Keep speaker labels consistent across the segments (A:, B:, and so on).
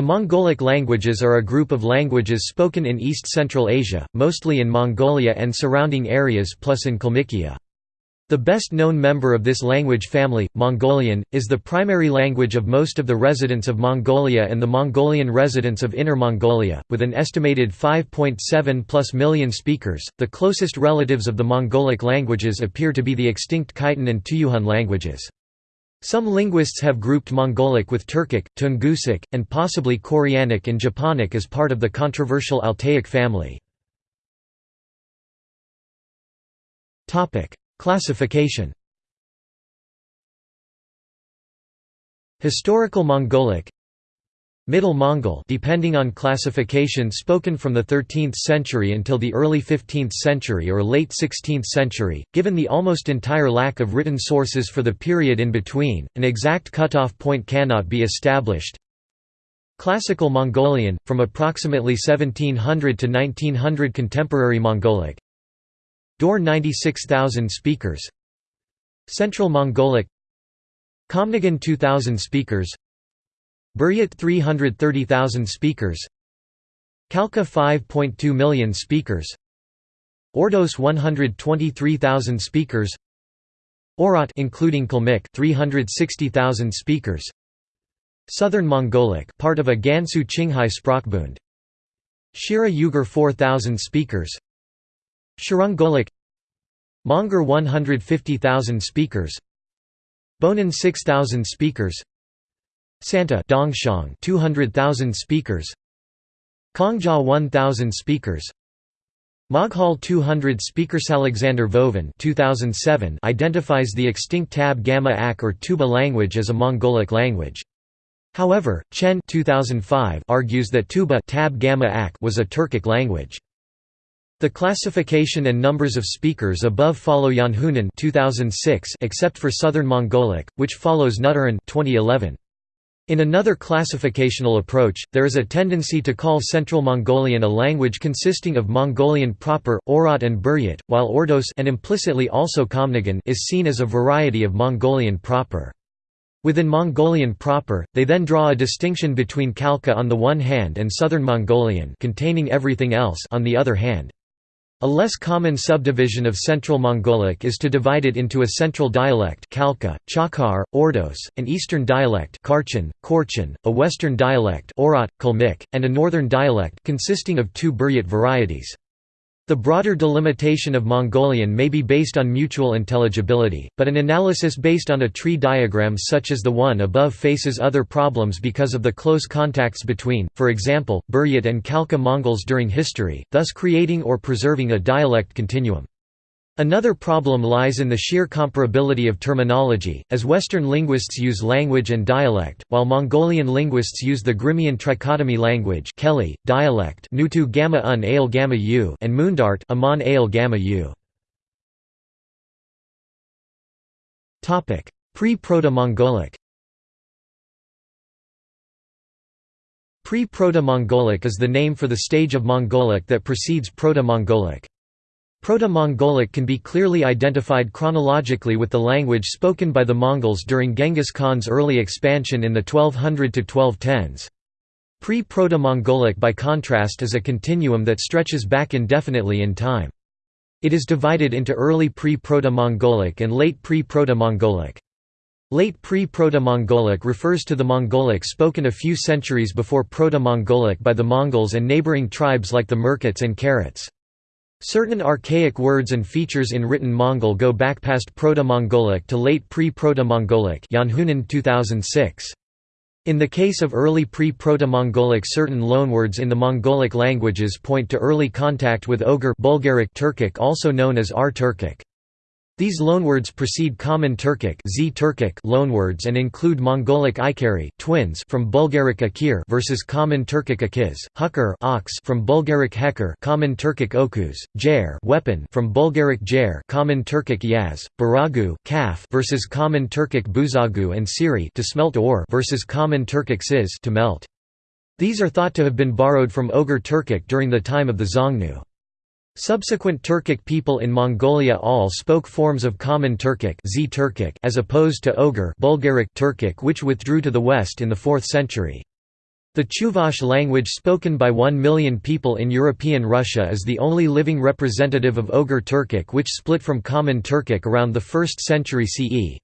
A: The Mongolic languages are a group of languages spoken in East-Central Asia, mostly in Mongolia and surrounding areas plus in Kalmykia. The best known member of this language family, Mongolian, is the primary language of most of the residents of Mongolia and the Mongolian residents of Inner Mongolia, with an estimated 5.7 plus million speakers. The closest relatives of the Mongolic languages appear to be the extinct Khitan and Tuyuhun languages. Some linguists have grouped Mongolic with Turkic, Tungusic, and possibly Koreanic and Japonic as part of the controversial Altaic family. Classification Historical Mongolic Middle Mongol depending on classification spoken from the 13th century until the early 15th century or late 16th century, given the almost entire lack of written sources for the period in between, an exact cutoff point cannot be established. Classical Mongolian, from approximately 1700 to 1900 Contemporary Mongolic. Daur 96,000 speakers. Central Mongolic. Khamnigan 2000 speakers Buryat 330,000 speakers. Khalkha 5.2 million speakers. Ordos 123,000 speakers. Oirat including Kalmyk 360,000 speakers. Southern Mongolic part of a Gansu Qinghai Sprachbund Shira Yugur 4,000 speakers. Shirongolic Monguor 150,000 speakers. Bonan 6,000 speakers Santa Dongxiang 200,000 speakers Kangjia 1,000 speakers Moghal 200 speakers Alexander Vovin 2007 identifies the extinct Tab Gamma Ak or Tuoba language as a Mongolic language. However, Chen 2005 argues that Tuoba Tab Gamma Ak was a Turkic language. The classification and numbers of speakers above follow Janhunen 2006 except for Southern Mongolic, which follows Nugteren 2011. In another classificational approach, there is a tendency to call Central Mongolian a language consisting of Mongolian proper, Oirat and Buryat, while Ordos and implicitly also Khamnigan is seen as a variety of Mongolian proper. Within Mongolian proper, they then draw a distinction between Khalkha on the one hand and Southern Mongolian containing everything else on the other hand. A less common subdivision of Central Mongolic is to divide it into a central dialect Khalkha, Chakhar, Ordos, an eastern dialect Kharchin, Khorchin, a western dialect Oirat, Kalmyk, and a northern dialect consisting of two Buryat varieties. The broader delimitation of Mongolian may be based on mutual intelligibility, but an analysis based on a tree diagram such as the one above faces other problems because of the close contacts between, for example, Buryat and Khalkha Mongols during history, thus creating or preserving a dialect continuum. Another problem lies in the sheer comparability of terminology, as Western linguists use language and dialect, while Mongolian linguists use the Grimmian trichotomy language Keli, dialect Nutu gamma un ale gamma u and Mundart Amon ale gamma u. Pre-Proto-Mongolic Pre-Proto-Mongolic is the name for the stage of Mongolic that precedes Proto-Mongolic. Proto-Mongolic can be clearly identified chronologically with the language spoken by the Mongols during Genghis Khan's early expansion in the 1200–1210s. Pre-Proto-Mongolic by contrast is a continuum that stretches back indefinitely in time. It is divided into early pre-Proto-Mongolic and late pre-Proto-Mongolic. Late pre-Proto-Mongolic refers to the Mongolic spoken a few centuries before Proto-Mongolic by the Mongols and neighboring tribes like the Merkits and Keraits. Certain archaic words and features in written Mongol go back past Proto-Mongolic to late pre-Proto-Mongolic 2006. In the case of early pre-Proto-Mongolic certain loanwords in the Mongolic languages point to early contact with Oghur Bulgaric Turkic also known as R-Turkic. These loanwords precede Common Turkic Z -Turkic loanwords and include Mongolic Ikari twins from Bulgaric Akir versus Common Turkic Akiz, Hukar ox from Bulgaric Hekar Common Turkic Okuz, Jair weapon from Bulgaric Jair Common Turkic Yaz, Baragu calf versus Common Turkic Buzagu and Siri to smelt ore versus Common Turkic Siz to melt. These are thought to have been borrowed from Oghur Turkic during the time of the Xiongnu. Subsequent Turkic people in Mongolia all spoke forms of Common Turkic, Z -Turkic as opposed to Oghur Bulgaric Turkic which withdrew to the west in the 4th century. The Chuvash language spoken by 1 million people in European Russia is the only living representative of Oghur Turkic which split from Common Turkic around the 1st century CE.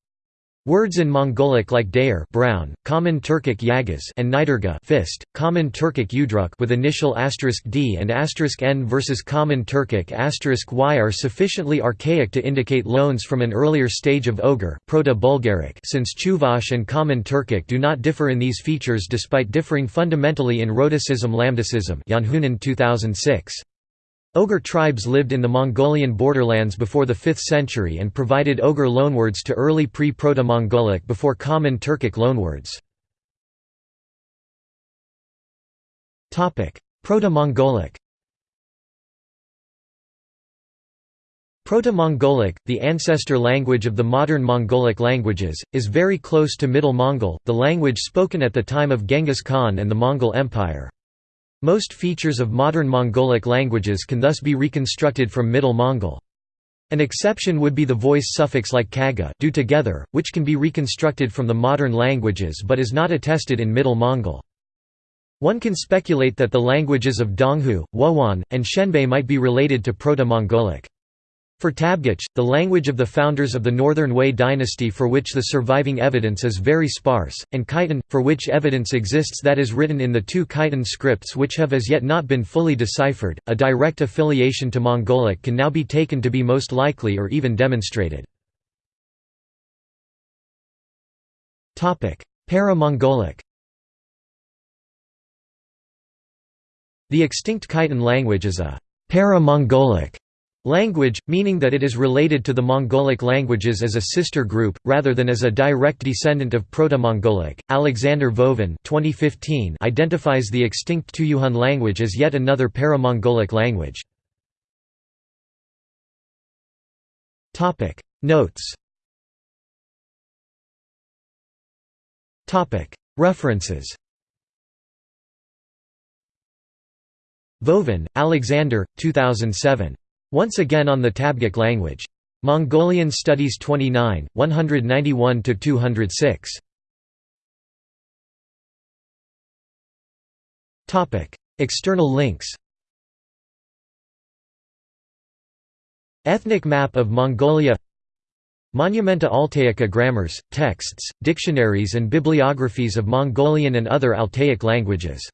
A: Words in Mongolic like dayer brown, Common Turkic yagaz and nidurga fist, Common Turkic udruk with initial asterisk d and asterisk n versus Common Turkic asterisk y are sufficiently archaic to indicate loans from an earlier stage of Oghur Proto-Bulgaric since Chuvash and Common Turkic do not differ in these features despite differing fundamentally in rhotacism lambdacism Janhunen 2006. Oghur tribes lived in the Mongolian borderlands before the 5th century and provided Oghur loanwords to early pre-Proto-Mongolic before Common Turkic loanwords. Proto-Mongolic Proto-Mongolic, the ancestor language of the modern Mongolic languages, is very close to Middle Mongol, the language spoken at the time of Genghis Khan and the Mongol Empire. Most features of modern Mongolic languages can thus be reconstructed from Middle Mongol. An exception would be the voice suffix like kaga do together, which can be reconstructed from the modern languages but is not attested in Middle Mongol. One can speculate that the languages of Donghu, Wuhuan, and Xianbei might be related to Proto-Mongolic. For Tabgach, the language of the founders of the Northern Wei dynasty for which the surviving evidence is very sparse, and Khitan, for which evidence exists that is written in the two Khitan scripts which have as yet not been fully deciphered, a direct affiliation to Mongolic can now be taken to be most likely or even demonstrated. Para-Mongolic The extinct Khitan language is a para-Mongolic Language, meaning that it is related to the Mongolic languages as a sister group, rather than as a direct descendant of Proto-Mongolic. Alexander Vovin 2015 identifies the extinct Tuyuhun language as yet another para-Mongolic language. Notes References Vovin, Alexander, 2007. Once again on the Tabgach language. Mongolian Studies 29, 191–206. External links Ethnic map of Mongolia Monumenta Altaica grammars, texts, dictionaries and bibliographies of Mongolian and other Altaic languages